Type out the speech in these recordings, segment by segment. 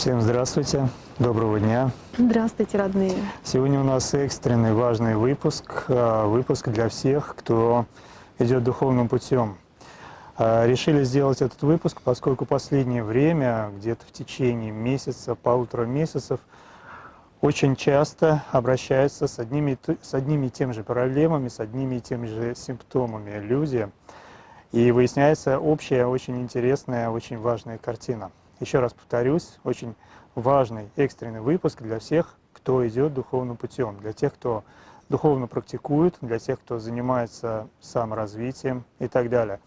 Всем здравствуйте, доброго дня. Здравствуйте, родные. Сегодня у нас экстренный важный выпуск, а, выпуск для всех, кто идет духовным путем. А, решили сделать этот выпуск, поскольку последнее время, где-то в течение месяца, полутора месяцев, очень часто обращаются с одними, с одними и теми же проблемами, с одними и теми же симптомами люди. И выясняется общая, очень интересная, очень важная картина. Еще раз повторюсь, очень важный экстренный выпуск для всех, кто идет духовным путем, для тех, кто духовно практикует, для тех, кто занимается саморазвитием и так далее.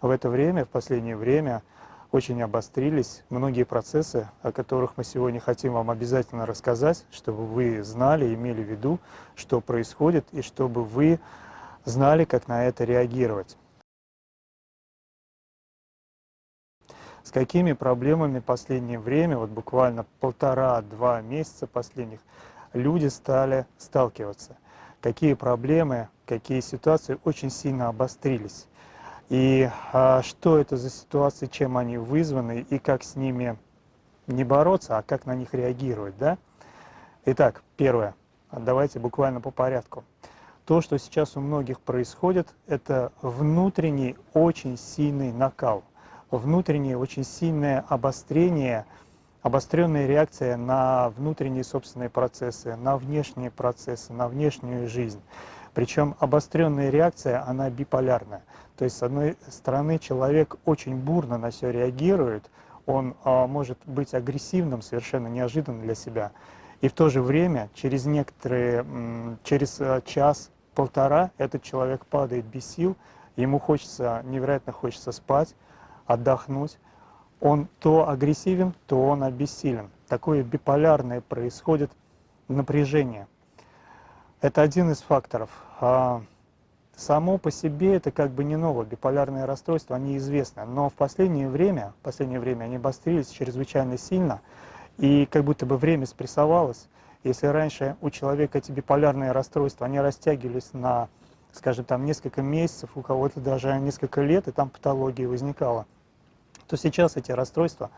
В это время, в последнее время, очень обострились многие процессы, о которых мы сегодня хотим вам обязательно рассказать, чтобы вы знали, имели в виду, что происходит, и чтобы вы знали, как на это реагировать. С какими проблемами в последнее время, вот буквально полтора-два месяца последних, люди стали сталкиваться. Какие проблемы, какие ситуации очень сильно обострились. И а, что это за ситуации, чем они вызваны, и как с ними не бороться, а как на них реагировать. Да? Итак, первое. Давайте буквально по порядку. То, что сейчас у многих происходит, это внутренний очень сильный накал – внутреннее очень сильное обострение, обостренная реакция на внутренние собственные процессы, на внешние процессы, на внешнюю жизнь. Причем обостренная реакция, она биполярная. То есть, с одной стороны, человек очень бурно на все реагирует, он а, может быть агрессивным совершенно неожиданно для себя. И в то же время, через некоторые, через а, час-полтора этот человек падает без сил, ему хочется, невероятно хочется спать, отдохнуть, он то агрессивен, то он обессилен. Такое биполярное происходит напряжение. Это один из факторов. А само по себе это как бы не новое. Биполярные расстройства, они известны. Но в последнее время, в последнее время они обострились чрезвычайно сильно. И как будто бы время спрессовалось. Если раньше у человека эти биполярные расстройства, они растягивались на, скажем, там несколько месяцев, у кого-то даже несколько лет, и там патология возникала, то сейчас эти расстройства,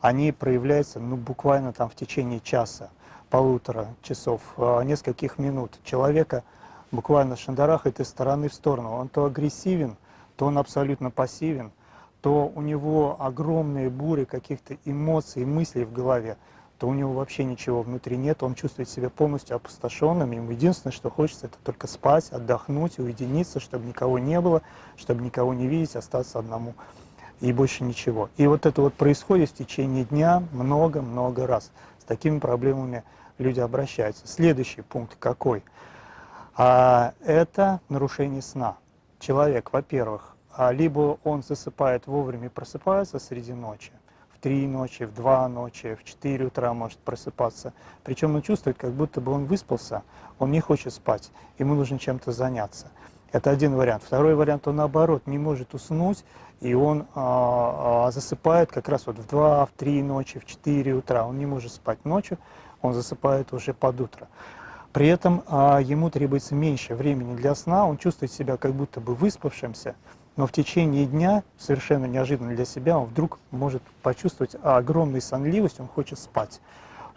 они проявляются ну, буквально там в течение часа, полутора часов, а, нескольких минут. Человека буквально шандарахает из стороны в сторону. Он то агрессивен, то он абсолютно пассивен, то у него огромные бури каких-то эмоций, мыслей в голове, то у него вообще ничего внутри нет, он чувствует себя полностью опустошенным, ему единственное, что хочется, это только спать, отдохнуть, уединиться, чтобы никого не было, чтобы никого не видеть, остаться одному и больше ничего. И вот это вот происходит в течение дня много-много раз. С такими проблемами люди обращаются. Следующий пункт какой? А, это нарушение сна. Человек, во-первых, а, либо он засыпает вовремя просыпается среди ночи, в три ночи, в два ночи, в четыре утра может просыпаться. Причем он чувствует, как будто бы он выспался, он не хочет спать, ему нужно чем-то заняться. Это один вариант. Второй вариант, он наоборот не может уснуть, и он а, а, засыпает как раз вот в 2, в 3 ночи, в 4 утра. Он не может спать ночью, он засыпает уже под утро. При этом а, ему требуется меньше времени для сна, он чувствует себя как будто бы выспавшимся, но в течение дня, совершенно неожиданно для себя, он вдруг может почувствовать огромную сонливость, он хочет спать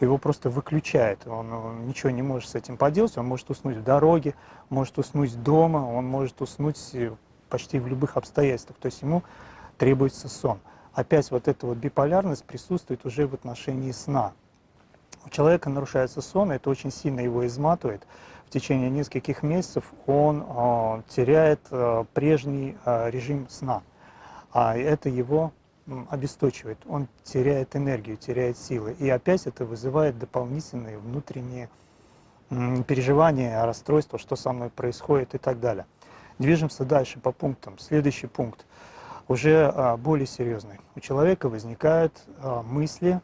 его просто выключает, он, он ничего не может с этим поделать, он может уснуть в дороге, может уснуть дома, он может уснуть э, почти в любых обстоятельствах, то есть ему требуется сон. Опять вот эта вот биполярность присутствует уже в отношении сна. У человека нарушается сон, это очень сильно его изматывает. В течение нескольких месяцев он э, теряет э, прежний э, режим сна, а это его обесточивает, он теряет энергию, теряет силы. И опять это вызывает дополнительные внутренние переживания, расстройства, что со мной происходит и так далее. Движемся дальше по пунктам. Следующий пункт уже а, более серьезный. У человека возникают а, мысли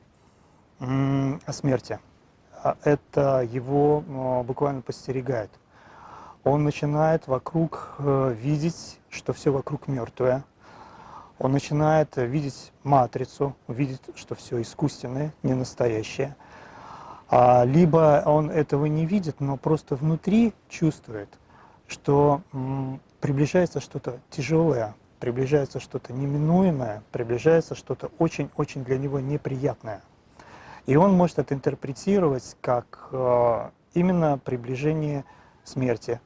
о смерти. А это его буквально постерегает. Он начинает вокруг э, видеть, что все вокруг мертвое, он начинает видеть матрицу, видит, что все искусственное, не настоящее. Либо он этого не видит, но просто внутри чувствует, что приближается что-то тяжелое, приближается что-то неминуемое, приближается что-то очень-очень для него неприятное. И он может это интерпретировать как э, именно приближение смерти,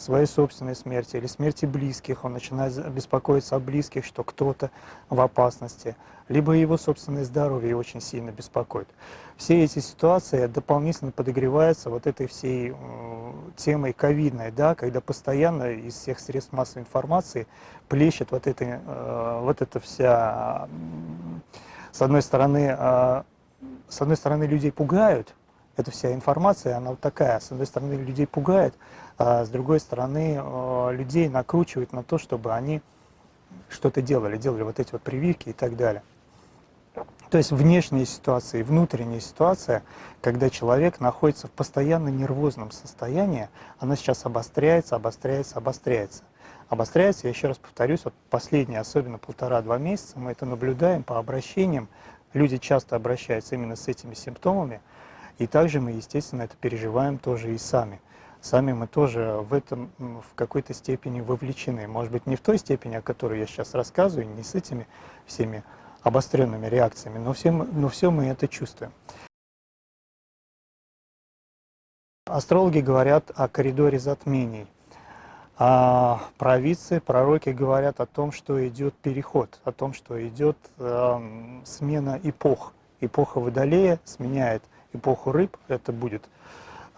своей собственной смерти или смерти близких, он начинает беспокоиться о близких, что кто-то в опасности, либо его собственное здоровье очень сильно беспокоит. Все эти ситуации дополнительно подогреваются вот этой всей темой ковидной, да, когда постоянно из всех средств массовой информации плещет вот, это, э, вот эта вся, с одной стороны, э, с одной стороны людей пугают, эта вся информация, она вот такая, с одной стороны людей пугает, а с другой стороны, э, людей накручивают на то, чтобы они что-то делали, делали вот эти вот прививки и так далее. То есть внешняя ситуация и внутренняя ситуация, когда человек находится в постоянно нервозном состоянии, она сейчас обостряется, обостряется, обостряется. Обостряется, я еще раз повторюсь, вот последние, особенно полтора-два месяца, мы это наблюдаем по обращениям, люди часто обращаются именно с этими симптомами, и также мы, естественно, это переживаем тоже и сами сами мы тоже в этом в какой-то степени вовлечены. Может быть, не в той степени, о которой я сейчас рассказываю, не с этими всеми обостренными реакциями, но все, но все мы это чувствуем. Астрологи говорят о коридоре затмений. А провидцы, пророки говорят о том, что идет переход, о том, что идет э, смена эпох. Эпоха Водолея сменяет эпоху рыб, это будет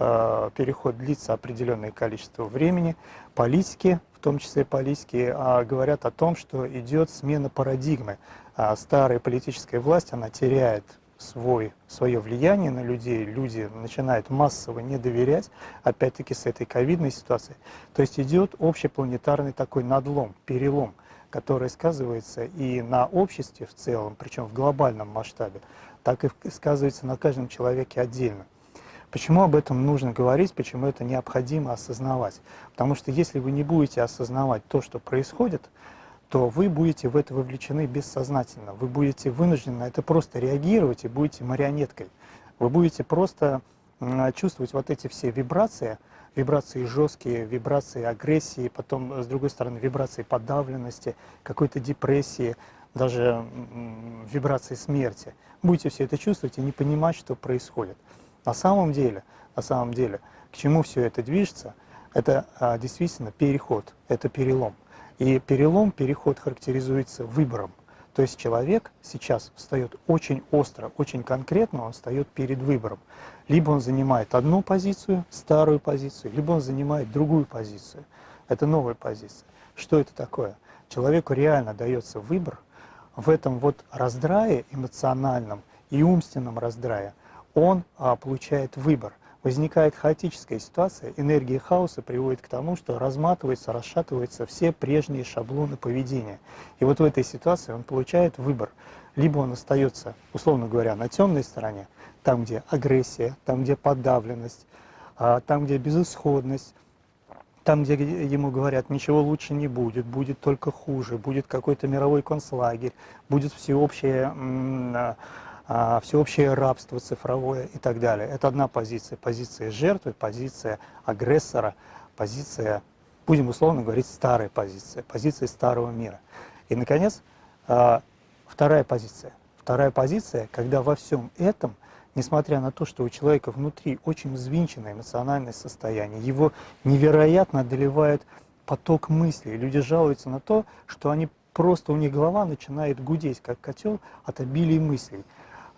Э, переход длится определенное количество времени. Политики, в том числе политики, а, говорят о том, что идет смена парадигмы. А старая политическая власть, она теряет свой, свое влияние на людей, люди начинают массово не доверять, опять-таки с этой ковидной ситуацией. То есть идет общепланетарный такой надлом, перелом, который сказывается и на обществе в целом, причем в глобальном масштабе, так и сказывается на каждом человеке отдельно. Почему об этом нужно говорить, почему это необходимо осознавать? Потому что если вы не будете осознавать то, что происходит, то вы будете в это вовлечены бессознательно. Вы будете вынуждены на это просто реагировать и будете марионеткой. Вы будете просто чувствовать вот эти все вибрации, вибрации жесткие, вибрации агрессии, потом, с другой стороны, вибрации подавленности, какой-то депрессии, даже вибрации смерти. Будете все это чувствовать и не понимать, что происходит. На самом деле, на самом деле, к чему все это движется, это а, действительно переход, это перелом. И перелом, переход характеризуется выбором. То есть человек сейчас встает очень остро, очень конкретно, он встает перед выбором. Либо он занимает одну позицию, старую позицию, либо он занимает другую позицию. Это новая позиция. Что это такое? Человеку реально дается выбор в этом вот раздрае эмоциональном и умственном раздрае он а, получает выбор. Возникает хаотическая ситуация, энергия хаоса приводит к тому, что разматываются, расшатываются все прежние шаблоны поведения. И вот в этой ситуации он получает выбор. Либо он остается, условно говоря, на темной стороне, там, где агрессия, там, где подавленность, а, там, где безысходность, там, где ему говорят, ничего лучше не будет, будет только хуже, будет какой-то мировой концлагерь, будет всеобщее а, всеобщее рабство цифровое и так далее. Это одна позиция. Позиция жертвы, позиция агрессора, позиция, будем условно говорить, старая позиция, позиция старого мира. И, наконец, а, вторая позиция. Вторая позиция, когда во всем этом, несмотря на то, что у человека внутри очень взвинченное эмоциональное состояние, его невероятно одолевает поток мыслей. Люди жалуются на то, что они просто у них голова начинает гудеть, как котел от обилия мыслей.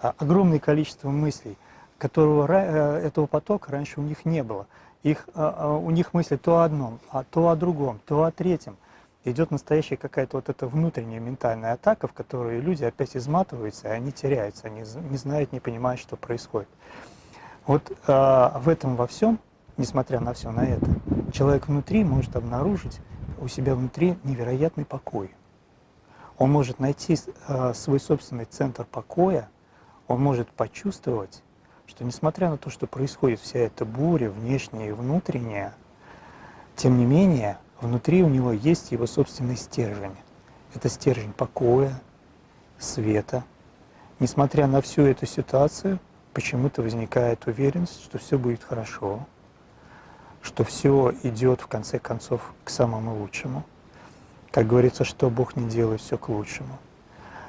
А, огромное количество мыслей, которого, э, этого потока раньше у них не было. Их, а, а, у них мысли то о одном, а то о другом, то о третьем. Идет настоящая какая-то вот эта внутренняя ментальная атака, в которой люди опять изматываются, и они теряются, они не знают, не понимают, что происходит. Вот э, в этом во всем, несмотря на все на это, человек внутри может обнаружить у себя внутри невероятный покой. Он может найти э, свой собственный центр покоя, он может почувствовать, что несмотря на то, что происходит вся эта буря, внешняя и внутренняя, тем не менее, внутри у него есть его собственный стержень. Это стержень покоя, света. Несмотря на всю эту ситуацию, почему-то возникает уверенность, что все будет хорошо, что все идет в конце концов к самому лучшему. Как говорится, что Бог не делает, все к лучшему.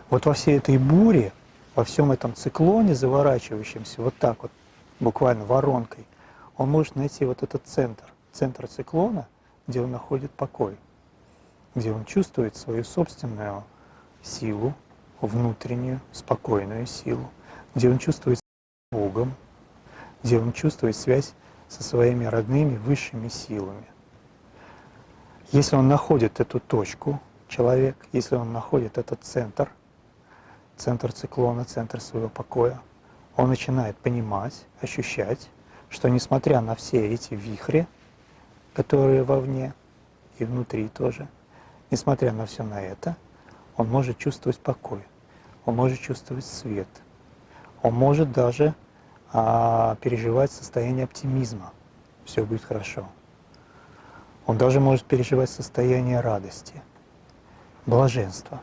Вот во всей этой буре во всем этом циклоне, заворачивающемся вот так вот, буквально воронкой, он может найти вот этот центр, центр циклона, где он находит покой, где он чувствует свою собственную силу, внутреннюю, спокойную силу, где он чувствует Богом, где он чувствует связь со своими родными высшими силами. Если он находит эту точку, человек, если он находит этот центр, центр циклона, центр своего покоя, он начинает понимать, ощущать, что несмотря на все эти вихри, которые вовне и внутри тоже, несмотря на все на это, он может чувствовать покой, он может чувствовать свет, он может даже а, переживать состояние оптимизма, все будет хорошо. Он даже может переживать состояние радости, блаженства.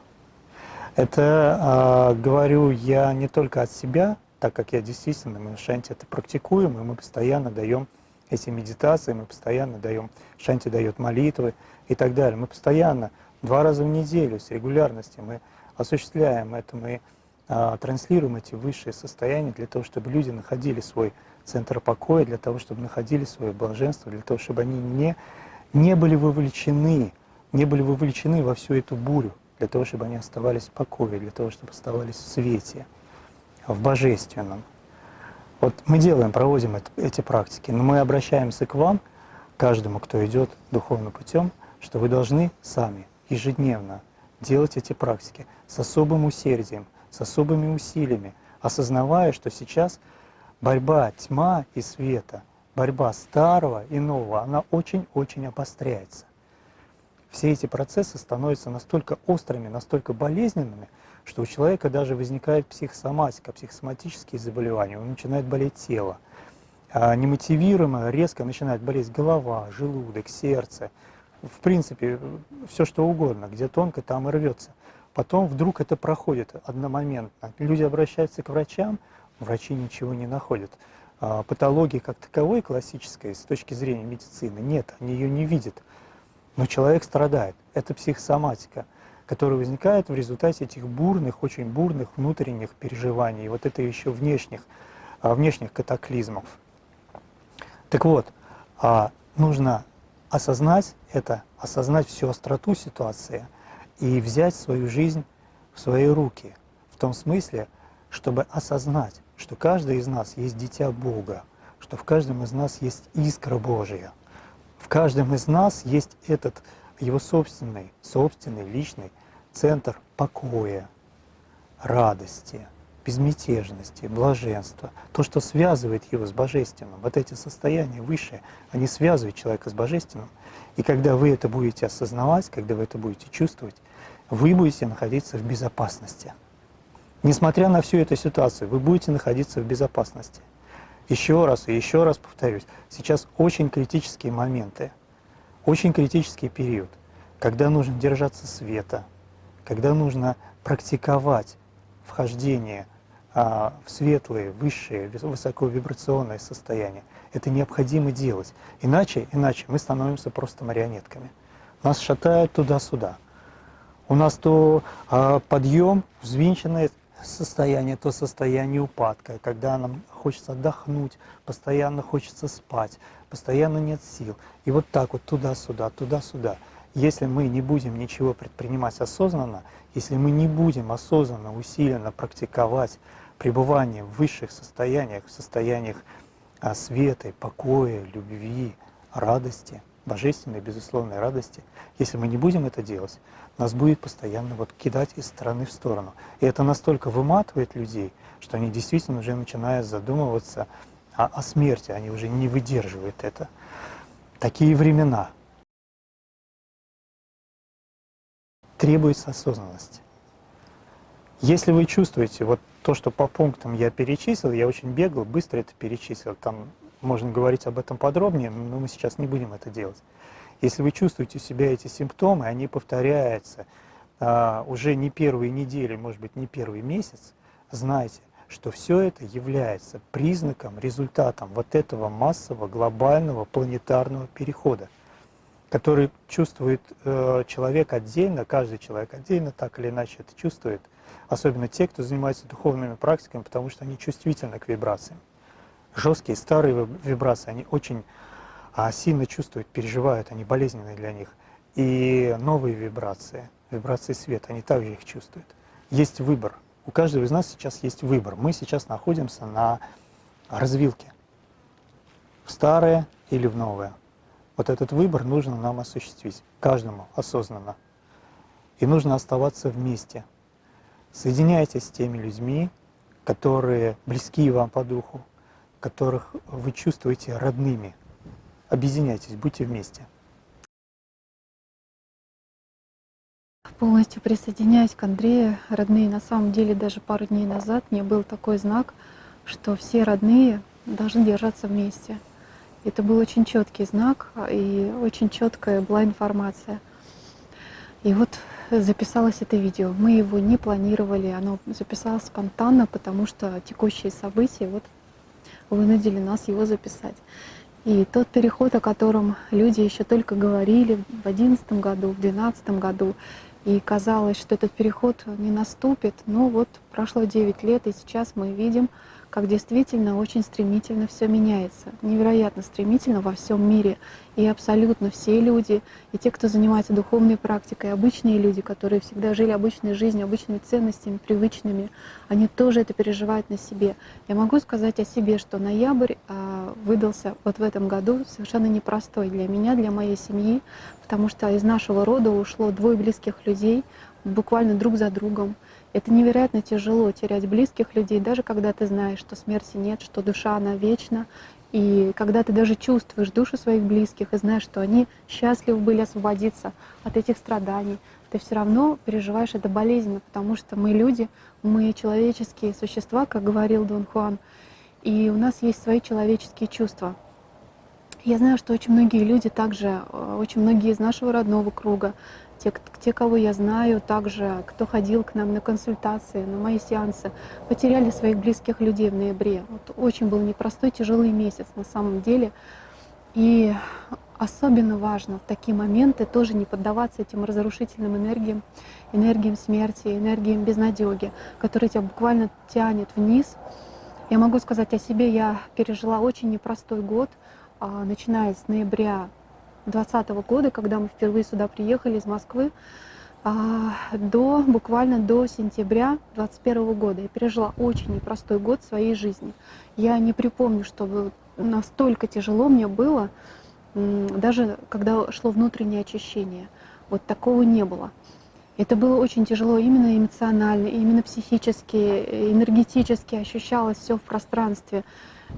Это э, говорю я не только от себя, так как я действительно, мы в Шанти это практикуем, и мы постоянно даем эти медитации, мы постоянно даем, Шанти дает молитвы и так далее. Мы постоянно, два раза в неделю с регулярностью мы осуществляем это, мы а, транслируем эти высшие состояния для того, чтобы люди находили свой центр покоя, для того, чтобы находили свое блаженство, для того, чтобы они не, не были вовлечены, не были вовлечены во всю эту бурю, для того, чтобы они оставались в покое, для того, чтобы оставались в свете, в божественном. Вот мы делаем, проводим это, эти практики, но мы обращаемся к вам, каждому, кто идет духовным путем, что вы должны сами ежедневно делать эти практики с особым усердием, с особыми усилиями, осознавая, что сейчас борьба тьма и света, борьба старого и нового, она очень-очень обостряется. Все эти процессы становятся настолько острыми, настолько болезненными, что у человека даже возникает психосоматика, психосоматические заболевания, он начинает болеть тело. А немотивируемо резко начинает болеть голова, желудок, сердце, в принципе, все что угодно, где тонко, там и рвется. Потом вдруг это проходит одномоментно. Люди обращаются к врачам, врачи ничего не находят. А патологии как таковой классической с точки зрения медицины нет, они ее не видят. Но человек страдает. Это психосоматика которые возникают в результате этих бурных, очень бурных внутренних переживаний, вот это еще внешних, а, внешних катаклизмов. Так вот, а, нужно осознать это, осознать всю остроту ситуации и взять свою жизнь в свои руки, в том смысле, чтобы осознать, что каждый из нас есть дитя Бога, что в каждом из нас есть искра Божия, каждом из нас есть этот его собственный, собственный, личный центр покоя, радости, безмятежности, блаженства, то, что связывает его с Божественным, вот эти состояния высшие, они связывают человека с Божественным. И когда вы это будете осознавать, когда вы это будете чувствовать, вы будете находиться в безопасности. Несмотря на всю эту ситуацию, вы будете находиться в безопасности. Еще раз и еще раз повторюсь, сейчас очень критические моменты, очень критический период, когда нужно держаться света, когда нужно практиковать вхождение а, в светлые, высшие, высоковибрационные состояния. Это необходимо делать. Иначе, иначе мы становимся просто марионетками. Нас шатают туда-сюда. У нас то а, подъем, взвинченное состояние, то состояние упадка, когда нам хочется отдохнуть, постоянно хочется спать, постоянно нет сил. И вот так вот туда-сюда, туда-сюда. Если мы не будем ничего предпринимать осознанно, если мы не будем осознанно, усиленно практиковать пребывание в высших состояниях, в состояниях а, света, покоя, любви, радости, божественной, безусловной радости, если мы не будем это делать, нас будет постоянно вот кидать из стороны в сторону. И это настолько выматывает людей, что они действительно уже начинают задумываться о, о смерти, они уже не выдерживают это. Такие времена – требуется осознанность. Если вы чувствуете вот то, что по пунктам я перечислил, я очень бегал, быстро это перечислил, там можно говорить об этом подробнее, но мы сейчас не будем это делать. Если вы чувствуете у себя эти симптомы, они повторяются а, уже не первые недели, может быть, не первый месяц, знайте, что все это является признаком, результатом вот этого массового, глобального, планетарного перехода. который чувствует э, человек отдельно, каждый человек отдельно так или иначе это чувствует, особенно те, кто занимается духовными практиками, потому что они чувствительны к вибрациям. Жесткие, старые вибрации, они очень а, сильно чувствуют, переживают, они болезненные для них. И новые вибрации, вибрации света, они также их чувствуют. Есть выбор. У каждого из нас сейчас есть выбор. Мы сейчас находимся на развилке. В старое или в новое. Вот этот выбор нужно нам осуществить, каждому осознанно. И нужно оставаться вместе. Соединяйтесь с теми людьми, которые близки вам по духу, которых вы чувствуете родными. Объединяйтесь, будьте вместе. Полностью присоединяюсь к Андрею. Родные, на самом деле, даже пару дней назад мне был такой знак, что все родные должны держаться вместе. Это был очень четкий знак и очень четкая была информация. И вот записалось это видео. Мы его не планировали, оно записалось спонтанно, потому что текущие события вот вынудили нас его записать. И тот переход, о котором люди еще только говорили в 2011 году, в 2012 году, и казалось, что этот переход не наступит, но вот прошло 9 лет, и сейчас мы видим, как действительно очень стремительно все меняется, невероятно стремительно во всем мире. И абсолютно все люди, и те, кто занимается духовной практикой, обычные люди, которые всегда жили обычной жизнью, обычными ценностями, привычными, они тоже это переживают на себе. Я могу сказать о себе, что ноябрь а, выдался вот в этом году совершенно непростой для меня, для моей семьи, потому что из нашего рода ушло двое близких людей, буквально друг за другом. Это невероятно тяжело терять близких людей, даже когда ты знаешь, что смерти нет, что душа, она вечна. И когда ты даже чувствуешь душу своих близких и знаешь, что они счастливы были освободиться от этих страданий, ты все равно переживаешь это болезненно, потому что мы люди, мы человеческие существа, как говорил Дон Хуан, и у нас есть свои человеческие чувства. Я знаю, что очень многие люди также, э, очень многие из нашего родного круга, те, те, кого я знаю, также, кто ходил к нам на консультации, на мои сеансы, потеряли своих близких людей в ноябре. Вот очень был непростой, тяжелый месяц на самом деле. И особенно важно в такие моменты тоже не поддаваться этим разрушительным энергиям, энергиям смерти, энергиям безнадеги, которые тебя буквально тянет вниз. Я могу сказать о себе, я пережила очень непростой год, а, начиная с ноября 2020 года, когда мы впервые сюда приехали из Москвы, а, до буквально до сентября 2021 года. Я пережила очень непростой год своей жизни. Я не припомню, чтобы настолько тяжело мне было, даже когда шло внутреннее очищение. Вот такого не было. Это было очень тяжело именно эмоционально, именно психически, энергетически ощущалось все в пространстве.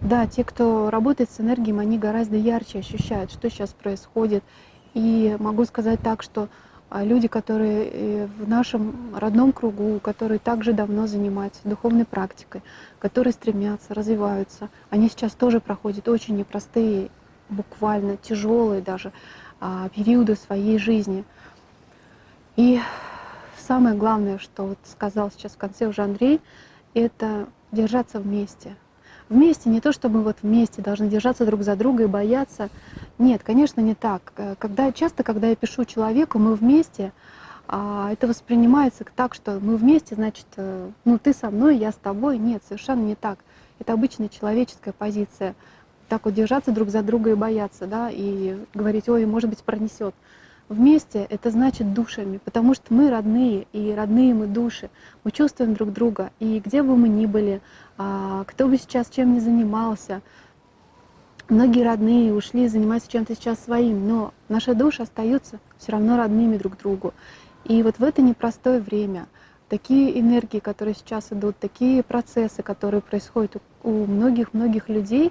Да, те, кто работает с энергией, они гораздо ярче ощущают, что сейчас происходит. И могу сказать так, что а, люди, которые э, в нашем родном кругу, которые также давно занимаются духовной практикой, которые стремятся, развиваются, они сейчас тоже проходят очень непростые, буквально тяжелые даже а, периоды своей жизни. И самое главное, что вот сказал сейчас в конце уже Андрей, это держаться вместе, вместе, не то чтобы вот вместе должны держаться друг за друга и бояться. Нет, конечно, не так. Э, когда, часто, когда я пишу человеку, мы вместе, а это воспринимается так, что мы вместе, значит, э, ну ты со мной, я с тобой. Нет, совершенно не так. Это обычная человеческая позиция. Так вот держаться друг за друга и бояться, да, и говорить, ой, может быть, пронесет. Вместе это значит душами, потому что мы родные, и родные мы души. Мы чувствуем друг друга, и где бы мы ни были, а, кто бы сейчас чем ни занимался, многие родные ушли заниматься чем-то сейчас своим, но наши души остаются все равно родными друг другу. И вот в это непростое время такие энергии, которые сейчас идут, такие процессы, которые происходят у многих-многих людей,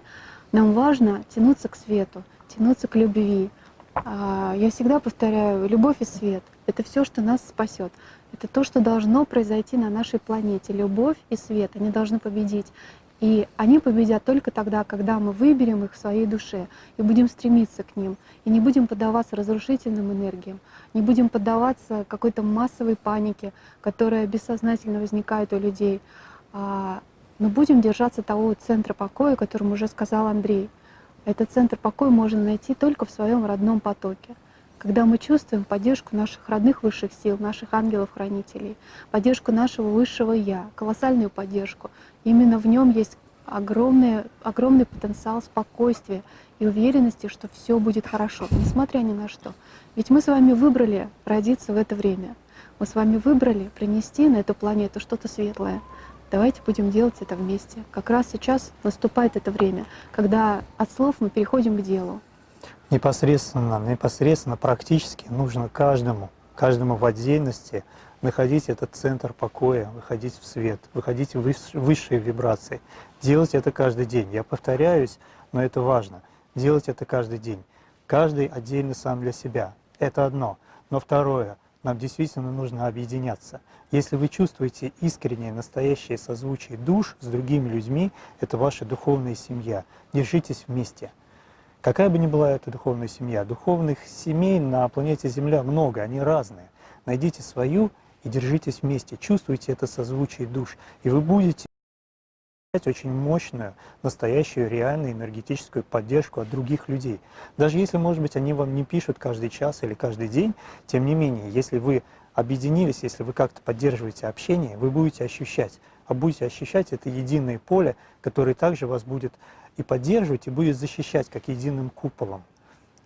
нам важно тянуться к свету, тянуться к любви, я всегда повторяю, любовь и свет — это все, что нас спасет. Это то, что должно произойти на нашей планете. Любовь и свет, они должны победить. И они победят только тогда, когда мы выберем их в своей душе и будем стремиться к ним, и не будем поддаваться разрушительным энергиям, не будем поддаваться какой-то массовой панике, которая бессознательно возникает у людей, а, но будем держаться того центра покоя, о уже сказал Андрей — этот центр покоя можно найти только в своем родном потоке. когда мы чувствуем поддержку наших родных высших сил, наших ангелов-хранителей, поддержку нашего высшего Я, колоссальную поддержку. Именно в нем есть огромный, огромный потенциал спокойствия и уверенности, что все будет хорошо, несмотря ни на что. Ведь мы с вами выбрали родиться в это время. Мы с вами выбрали принести на эту планету что-то светлое. Давайте будем делать это вместе. Как раз сейчас наступает это время, когда от слов мы переходим к делу. Непосредственно, непосредственно, практически нужно каждому, каждому в отдельности находить этот центр покоя, выходить в свет, выходить в высшие вибрации. Делать это каждый день. Я повторяюсь, но это важно. Делать это каждый день. Каждый отдельно сам для себя. Это одно. Но второе, нам действительно нужно объединяться. Если вы чувствуете искреннее, настоящее созвучие душ с другими людьми, это ваша духовная семья. Держитесь вместе. Какая бы ни была эта духовная семья, духовных семей на планете Земля много, они разные. Найдите свою и держитесь вместе, чувствуйте это созвучие душ, и вы будете очень мощную, настоящую, реальную энергетическую поддержку от других людей. Даже если, может быть, они вам не пишут каждый час или каждый день, тем не менее, если вы объединились, если вы как-то поддерживаете общение, вы будете ощущать, а будете ощущать это единое поле, которое также вас будет и поддерживать, и будет защищать как единым куполом.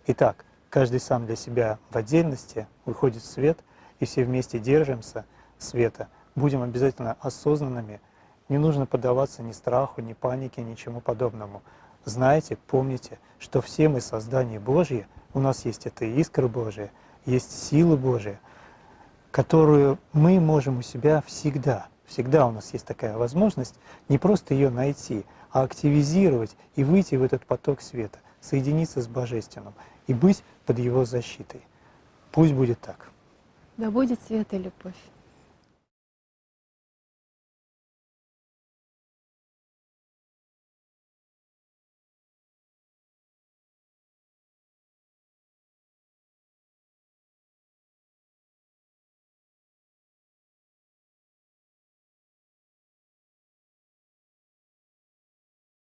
Итак, каждый сам для себя в отдельности выходит в свет, и все вместе держимся света. Будем обязательно осознанными, не нужно поддаваться ни страху, ни панике, ничему подобному. Знайте, помните, что все мы создания Божьи, у нас есть эта искра Божия, есть сила Божия, которую мы можем у себя всегда. Всегда у нас есть такая возможность не просто ее найти, а активизировать и выйти в этот поток света, соединиться с Божественным и быть под его защитой. Пусть будет так. Да будет свет и любовь.